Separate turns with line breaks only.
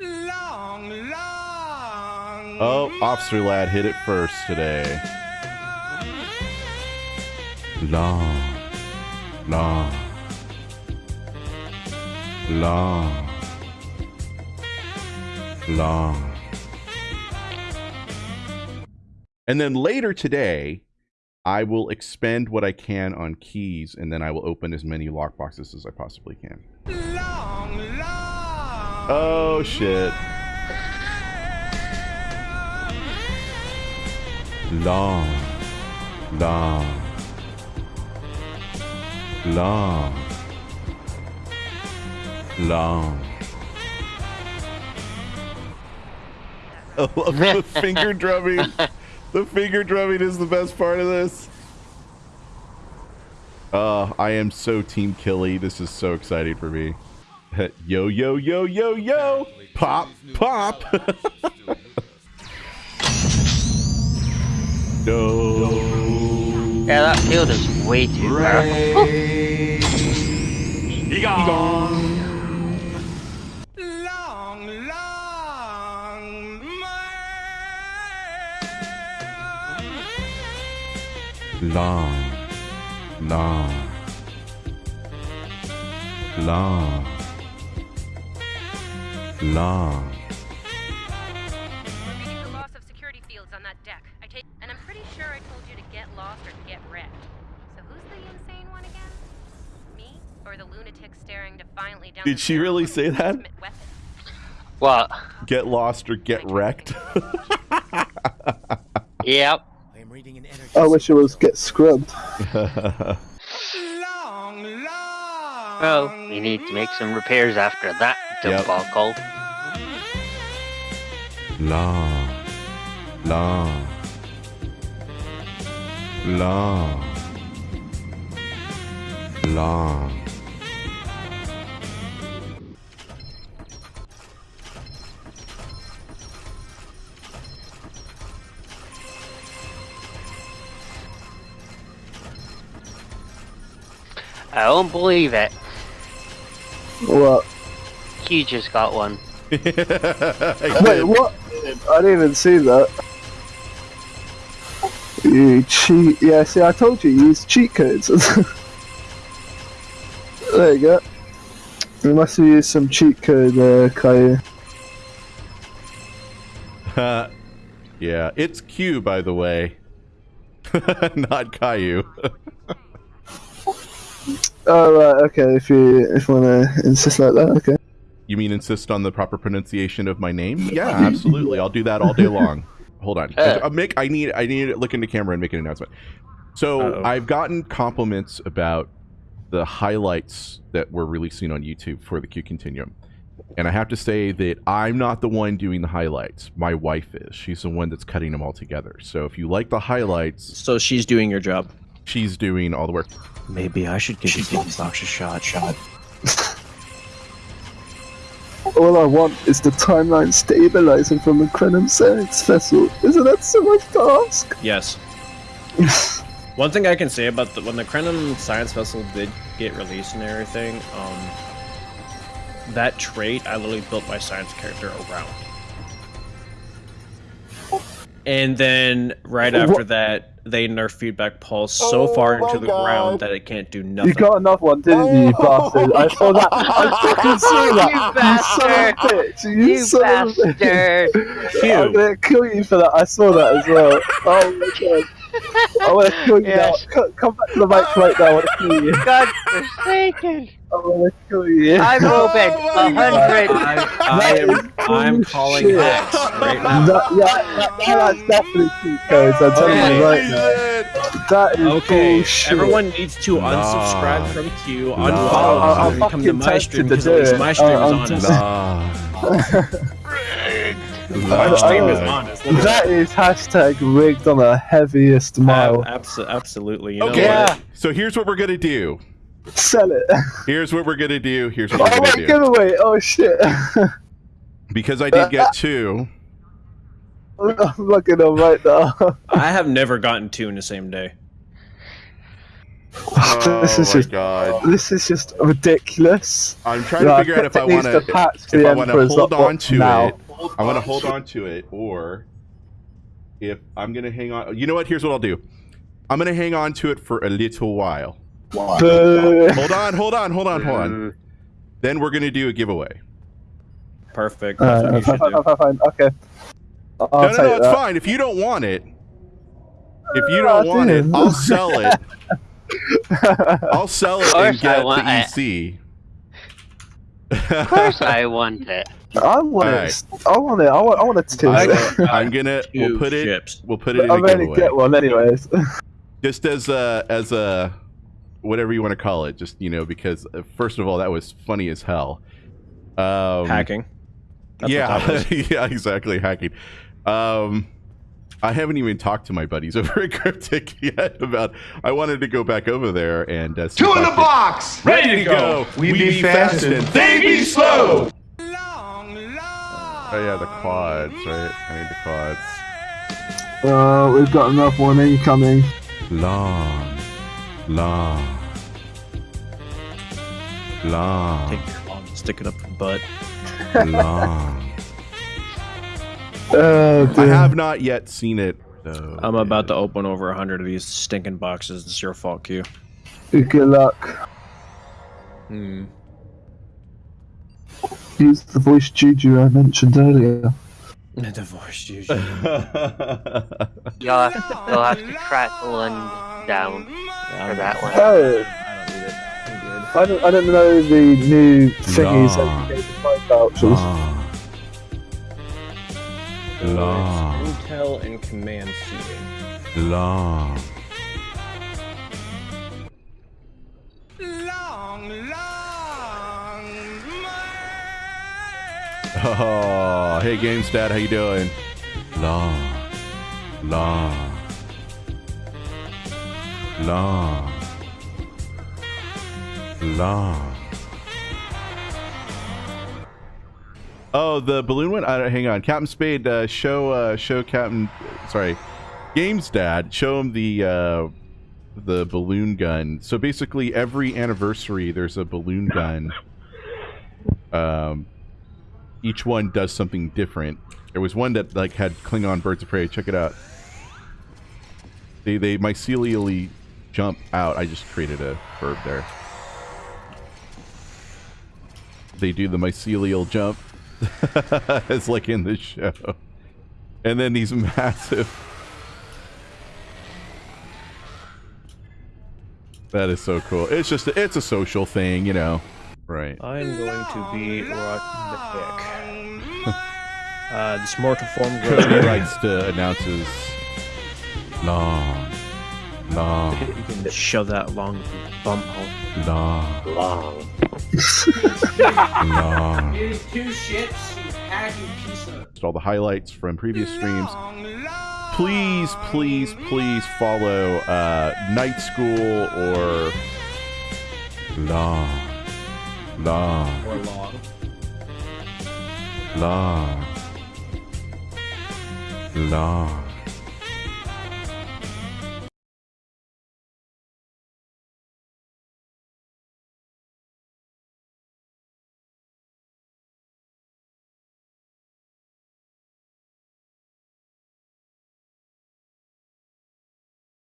Long, long.
Oh, Officer Lad hit it first today. Long, long, long, long. And then later today, I will expend what I can on keys, and then I will open as many lockboxes as I possibly can.
Long, long.
Oh shit. Long, long, long, long. I love the finger drumming. The finger drumming is the best part of this. Uh, I am so Team Killy. This is so exciting for me. Yo, yo, yo, yo, yo! Pop, pop! no.
Yeah, that field is way too powerful.
Long, long.
Long, long, long, long.
We're the loss of security fields on that deck. I take, and I'm pretty sure I told you to get lost or get wrecked. So who's the insane one again? Me or the lunatic staring defiantly down?
Did
the
she really say that?
What?
Get lost or get wrecked.
Yep.
I wish it was get scrubbed.
Long, long.
Well, we need to make some repairs after that
Yep.
debacle.
la, la, la. long.
I don't believe it.
What?
He just got one.
Wait, what? I didn't even see that. You cheat. Yeah, see, I told you, you use cheat codes. there you go. You must have used some cheat code, uh, Caillou.
yeah, it's Q, by the way. Not Caillou.
Oh, right, okay, if you, if you wanna insist like that, okay.
You mean insist on the proper pronunciation of my name? Yeah, absolutely. I'll do that all day long. Hold on.
Uh.
Uh, Mick, I need I need to look into camera and make an announcement. So
Uh-oh.
I've gotten compliments about the highlights that we're releasing on YouTube for the Q Continuum. And I have to say that I'm not the one doing the highlights. My wife is. She's the one that's cutting them all together. So if you like the highlights,
So she's doing your job.
she's doing all the work.
Maybe I should give you these box a shot. Shot.
All I want is the timeline stabilizing from the Krenim Science vessel. Isn't that so much to ask?
Yes. One thing I can say about the, when the Krenim science vessel did get released and everything, um, that trait I literally built my science character around. And then right after that, they nerfed feedback pulse so oh far
Oh my
into the
God.
ground that it can't do nothing.
You got another one, didn't you, you bastard? I saw that. I fucking saw that.
You
You son of a bitch. You,
You
son of a bitch.
bastard!
I'm gonna kill you for that. I saw that as well. Oh my god. I wanna kill you
Yes.
now. Come back to the mic right now. I wanna kill you.
God forsaken!
I wanna kill you.
I'm Robin,
Oh
a hundred.
I, I am. I'm calling
Bullshit.
hacks right now.
That, yeah, that, that's definitely cheat codes. I'm telling
Okay.
you right now. That is
Okay,
bullshit.
everyone needs to
Nah.
unsubscribe from Q,
Nah.
unfollow
I'll- I'll
and come to
fucking
my stream
to
because at least
it.
my stream
Uh,
is
I'm
honest.
Nah.
My stream is
Oh.
honest.
That is hashtag rigged on the heaviest mile.
Ab- abso- absolutely. You know
Okay,
what?
so here's what we're gonna do.
Sell it.
Here's what we're gonna do. Here's what
Oh
we're
my
gonna do.
giveaway! Oh shit!
Because I did get two.
I'm looking up right now.
I have never gotten two in the same day.
this is oh,
my
just
god!
this is just ridiculous.
I'm trying to figure out if I want
to patch
if
the
I want to hold on to
now.
it. I want to hold on to it, or if I'm gonna hang on. You know what? Here's what I'll do. I'm gonna hang on to it for a little while.
Boo.
Hold on, hold on, hold on, hold on. Then we're gonna do a giveaway.
Perfect. That's
Uh,
what
fine, fine, fine, fine, Okay. I'll
no, no, no, it's
that.
fine. If you don't want it, if you
Ah,
don't want it. I'll sell it. I'll sell it and
I
get the
want it.
EC.
Of course I want it.
I want
Alright.
it. I want it. I want. I want a two.
I,
I-
I'm gonna. We'll
Two
put it.
ships.
We'll put it in
I'm
a
gonna get one anyways.
just as a as a whatever you want to call it just you know because uh, first of all that was funny as hell. Um
Hacking. That's
yeah yeah exactly hacking. Um i haven't even talked to my buddies over at cryptic yet about i wanted to go back over there and uh,
Two in
I
the box.
ready to go! we, be, fast and they be slow!
Long, long.
oh yeah the quads right? I need the quads.
Uh, we've got another one incoming.
long long long
Take your arm, stick it up the butt.
long
Oh,
I have not yet seen it. Though.
I'm about to open over a hundred of these stinking boxes. It's your fault, Q.
Good luck.
Hmm.
Use the voice juju I mentioned earlier.
Divorce you.
You'll have to, you'll have to track London down for um, that one.
Oh,
I don't need it. I'm good.
I don't, I don't know the new thingies
Long.
that you gave the five vouchers.
long,
So
Long.
it's Intel and command seating.
long.
Long, long.
Oh, hey, Games Dad, how you doing? Long, long, long, long. Oh, the balloon one. I don't, hang on, Captain Spade. Uh, show, uh, show Captain. Sorry, Games Dad. Show him the uh, the balloon gun. So basically, every anniversary, there's a balloon gun. Um, each one does something different. There was one that like had Klingon birds of prey. Check it out. They they mycelially jump out. I just created a verb there. They do the mycelial jump. it's like in the show. And then these massive. That is so cool. It's just it's a social thing, you know. Right.
I'm going to be rocking the pick. Uh, this mortal form grows.
Likes to announce his long, long,
You can shove that long bum hole.
long,
Long.
long.
Here's two ships, you hacking piece.
All the highlights from previous streams.
Long, long.
Please, please, please follow uh, Night School or long, long,
Or long.
long, long.